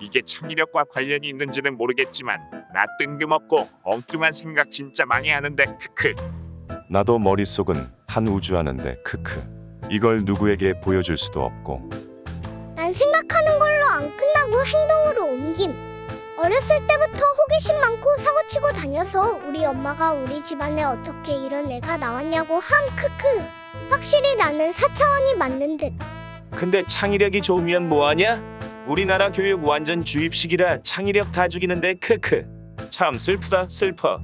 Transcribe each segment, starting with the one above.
이게 창의력과 관련이 있는지는 모르겠지만 나 뜬금없고 엉뚱한 생각 진짜 많이 하는데 크크 나도 머릿속은 한 우주 하는데 크크. 이걸 누구에게 보여줄 수도 없고 난 생각하는 걸로 안 끝나고 행동으로 옮김. 어렸을 때부터 호기심 많고 사고치고 다녀서 우리 엄마가 우리 집안에 어떻게 이런 애가 나왔냐고 함 크크. 확실히 나는 4차원이 맞는 듯. 근데 창의력이 좋으면 뭐하냐? 우리나라 교육 완전 주입식이라 창의력 다 죽이는데 크크. 참 슬프다 슬퍼.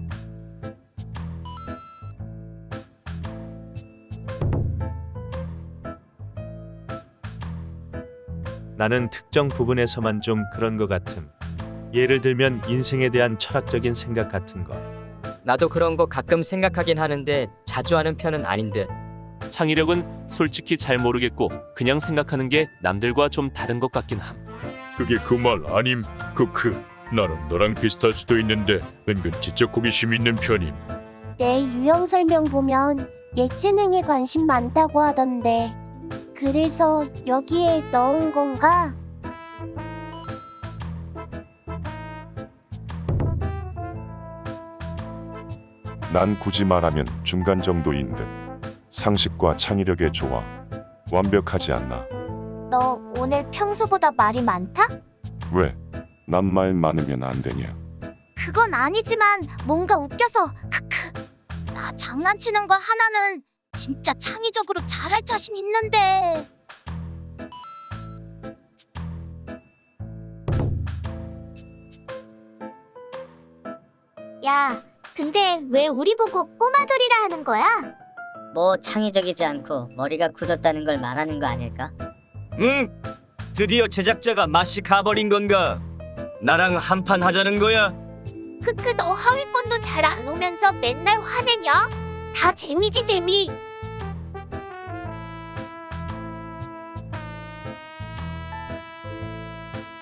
나는 특정 부분에서만 좀 그런 것 같음. 예를 들면 인생에 대한 철학적인 생각 같은 거. 나도 그런 거 가끔 생각하긴 하는데 자주 하는 편은 아닌 듯. 창의력은 솔직히 잘 모르겠고 그냥 생각하는 게 남들과 좀 다른 것 같긴 함. 그게 그 말 아님 크크 나는 너랑 비슷할 수도 있는데 은근 지적 호기심 있는 편임 내 유형 설명 보면 예체능에 관심 많다고 하던데. 그래서 여기에 넣은 건가? 난 굳이 말하면 중간 정도인 듯. 상식과 창의력의 조화. 완벽하지 않나? 너 오늘 평소보다 말이 많다? 왜? 난 말 많으면 안 되냐? 그건 아니지만 뭔가 웃겨서 크크. 나 장난치는 거 하나는 진짜 창의적으로 잘할 자신 있는데. 야, 근데 왜 우리 보고 꼬마돌이라 하는 거야? 뭐 창의적이지 않고 머리가 굳었다는 걸 말하는 거 아닐까? 응? 드디어 제작자가 맛이 가버린 건가? 나랑 한판 하자는 거야? 크크 너 하위권도 잘 안 오면서 맨날 화내냐? 다 재미지 재미.